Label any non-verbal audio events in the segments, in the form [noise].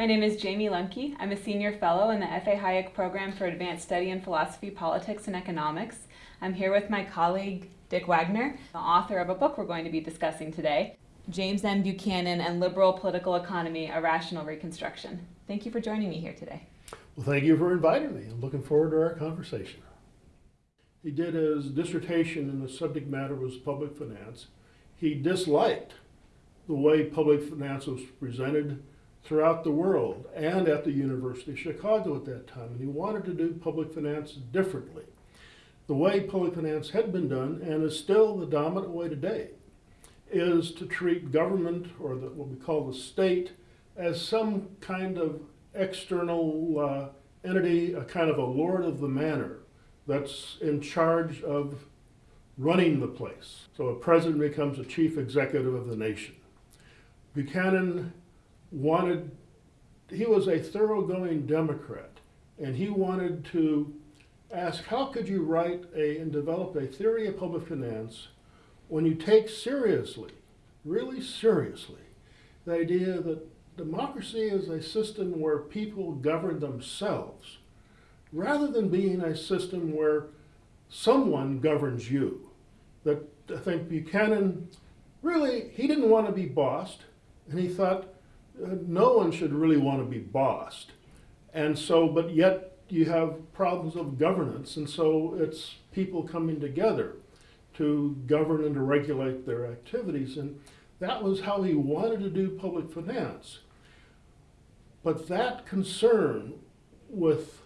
My name is Jayme Lemke. I'm a senior fellow in the F.A. Hayek Program for Advanced Study in Philosophy, Politics, and Economics. I'm here with my colleague Dick Wagner, the author of a book we're going to be discussing today, James M. Buchanan and Liberal Political Economy, A Rational Reconstruction. Thank you for joining me here today. Well, thank you for inviting me. I'm looking forward to our conversation. He did his dissertation and the subject matter was public finance. He disliked the way public finance was presented throughout the world and at the University of Chicago at that time. And he wanted to do public finance differently. The way public finance had been done, and is still the dominant way today, is to treat government, or the, what we call the state, as some kind of external uh, entity, a kind of a lord of the manor that's in charge of running the place. So a president becomes a chief executive of the nation. Buchanan wanted, he was a thoroughgoing Democrat, and he wanted to ask how could you write a and develop a theory of public finance when you take seriously, really seriously, the idea that democracy is a system where people govern themselves rather than being a system where someone governs you. That I think Buchanan really, he didn't want to be bossed, and he thought no one should really want to be bossed. And so, but yet you have problems of governance, and so it's people coming together to govern and to regulate their activities. And that was how he wanted to do public finance. But that concern with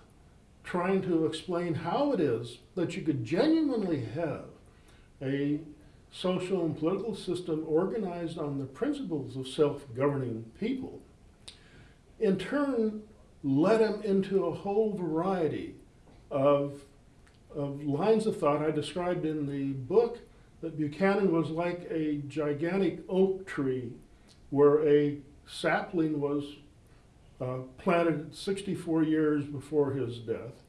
trying to explain how it is that you could genuinely have a social and political system organized on the principles of self-governing people, in turn led him into a whole variety of, of lines of thought I described in the book that Buchanan was like a gigantic oak tree where a sapling was uh, planted 64 years before his death.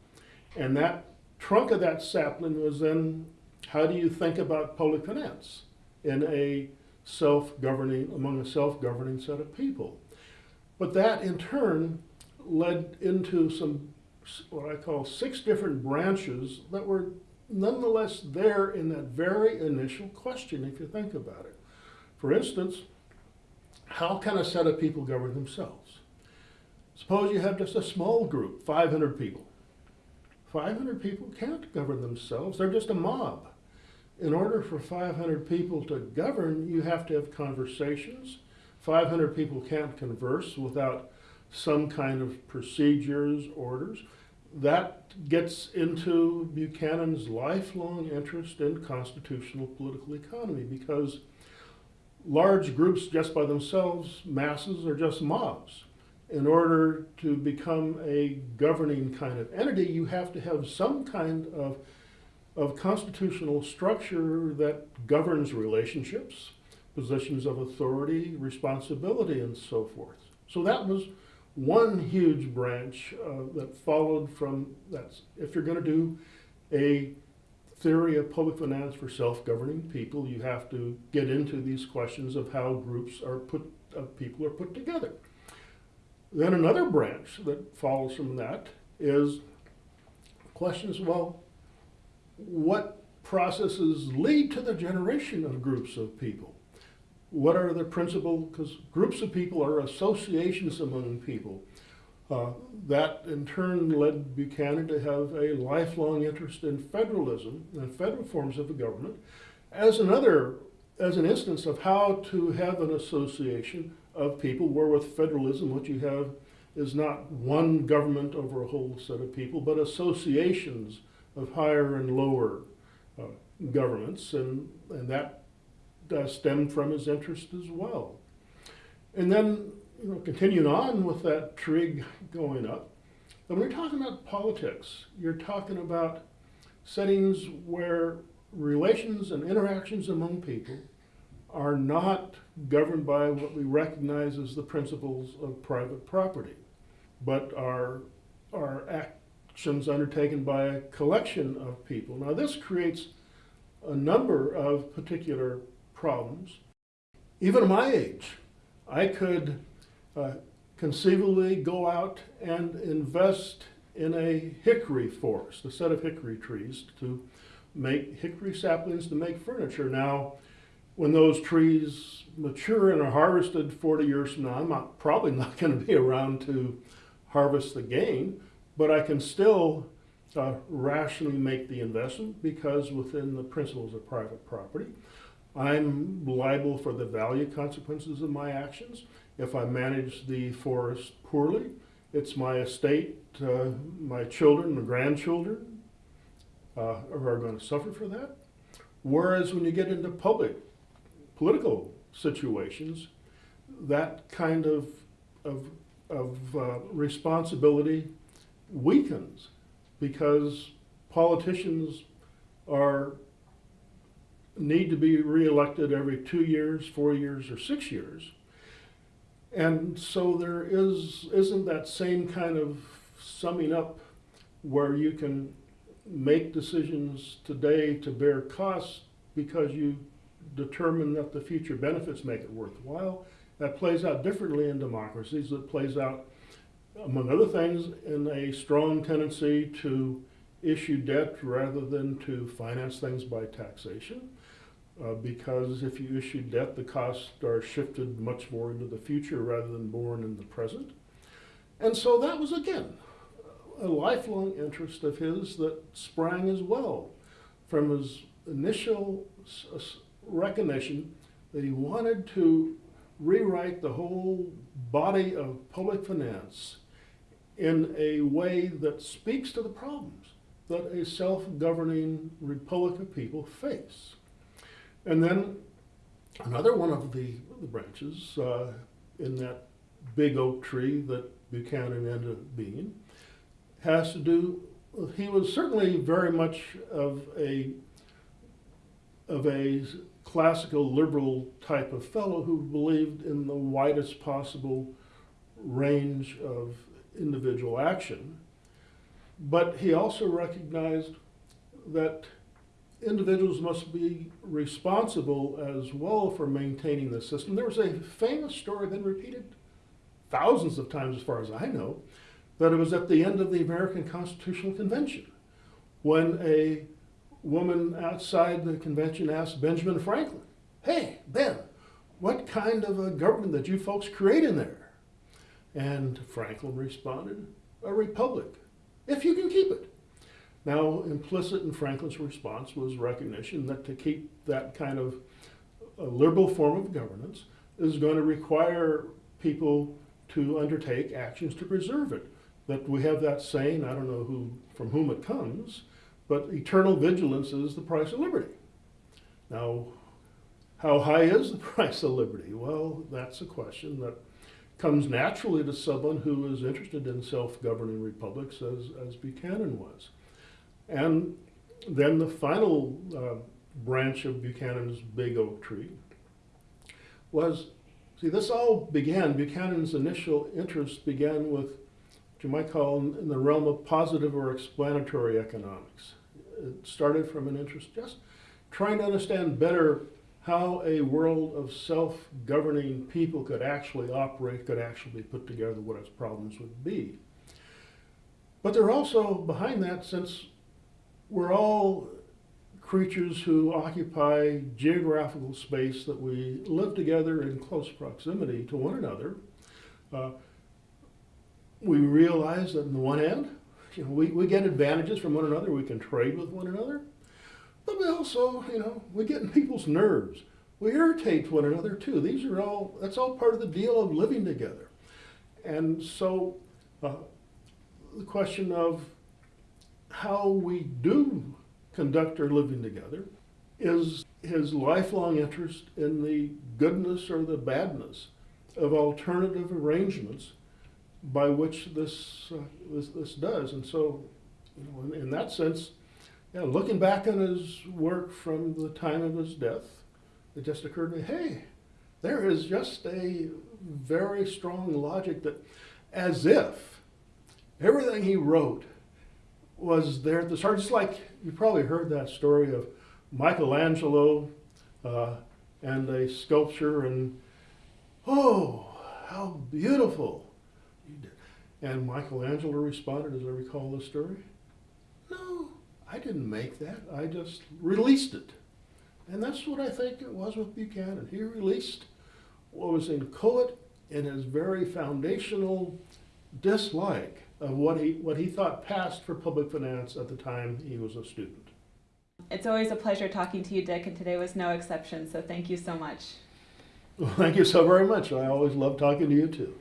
And that trunk of that sapling was then how do you think about public finance in a self-governing, among a self-governing set of people? But that in turn led into some, what I call six different branches that were nonetheless there in that very initial question, if you think about it. For instance, how can a set of people govern themselves? Suppose you have just a small group, 500 people. 500 people can't govern themselves, they're just a mob in order for 500 people to govern, you have to have conversations. 500 people can't converse without some kind of procedures, orders. That gets into Buchanan's lifelong interest in constitutional political economy because large groups just by themselves, masses, are just mobs. In order to become a governing kind of entity, you have to have some kind of of constitutional structure that governs relationships, positions of authority, responsibility, and so forth. So that was one huge branch uh, that followed from that. If you're going to do a theory of public finance for self-governing people, you have to get into these questions of how groups are put, of people are put together. Then another branch that follows from that is questions, well, what processes lead to the generation of groups of people? What are the principal, because groups of people are associations among people. Uh, that in turn led Buchanan to have a lifelong interest in federalism and federal forms of government as another, as an instance of how to have an association of people where with federalism what you have is not one government over a whole set of people, but associations of higher and lower uh, governments, and, and that uh, stemmed from his interest as well. And then, you know, continuing on with that trig going up, when you're talking about politics, you're talking about settings where relations and interactions among people are not governed by what we recognize as the principles of private property, but are, are act, actions undertaken by a collection of people. Now this creates a number of particular problems. Even at my age, I could uh, conceivably go out and invest in a hickory forest, a set of hickory trees to make hickory saplings to make furniture. Now, when those trees mature and are harvested 40 years from now, I'm not, probably not going to be around to harvest the gain, but I can still uh, rationally make the investment because within the principles of private property, I'm liable for the value consequences of my actions. If I manage the forest poorly, it's my estate, uh, my children, my grandchildren uh, are going to suffer for that. Whereas when you get into public political situations, that kind of, of, of uh, responsibility weakens because politicians are need to be reelected every two years, four years, or six years. And so there is isn't that same kind of summing up where you can make decisions today to bear costs because you determine that the future benefits make it worthwhile. That plays out differently in democracies. It plays out, among other things, in a strong tendency to issue debt rather than to finance things by taxation. Uh, because if you issue debt, the costs are shifted much more into the future rather than borne in the present. And so that was, again, a lifelong interest of his that sprang as well from his initial recognition that he wanted to rewrite the whole body of public finance in a way that speaks to the problems that a self-governing republic of people face. And then another one of the, the branches uh, in that big oak tree that Buchanan ended up being has to do, he was certainly very much of a, of a classical liberal type of fellow who believed in the widest possible range of individual action. But he also recognized that individuals must be responsible as well for maintaining the system. There was a famous story, been repeated thousands of times as far as I know, that it was at the end of the American Constitutional Convention when a woman outside the convention asked Benjamin Franklin, Hey, Ben, what kind of a government did you folks create in there? And Franklin responded, A republic, if you can keep it. Now, implicit in Franklin's response was recognition that to keep that kind of liberal form of governance is going to require people to undertake actions to preserve it. That we have that saying, I don't know who from whom it comes, but eternal vigilance is the price of liberty. Now, how high is the [laughs] price of liberty? Well, that's a question that comes naturally to someone who is interested in self-governing republics as, as Buchanan was. And then the final uh, branch of Buchanan's big oak tree was, see, this all began, Buchanan's initial interest began with what you might call in the realm of positive or explanatory economics. It started from an interest just trying to understand better how a world of self-governing people could actually operate, could actually be put together, what its problems would be. But there are also, behind that, since we're all creatures who occupy geographical space that we live together in close proximity to one another. Uh, we realize that on the one hand, [laughs] you know, we, we get advantages from one another, we can trade with one another, but we also, you know, we get in people's nerves. We irritate one another too. These are all, that's all part of the deal of living together. And so uh, the question of how we do conduct our living together is his lifelong interest in the goodness or the badness of alternative arrangements by which this, uh, this, this does. And so, you know, in, in that sense, yeah, looking back on his work from the time of his death, it just occurred to me, hey, there is just a very strong logic that as if everything he wrote was there at the start. Just like you probably heard that story of Michelangelo uh, and a sculpture, and oh, how beautiful! And Michelangelo responded, as I recall the story, I didn't make that. I just released it. And that's what I think it was with Buchanan. He released what was in inchoate in his very foundational dislike of what he, what he thought passed for public finance at the time he was a student. It's always a pleasure talking to you, Dick, and today was no exception, so thank you so much. Well, thank you so very much. I always love talking to you too.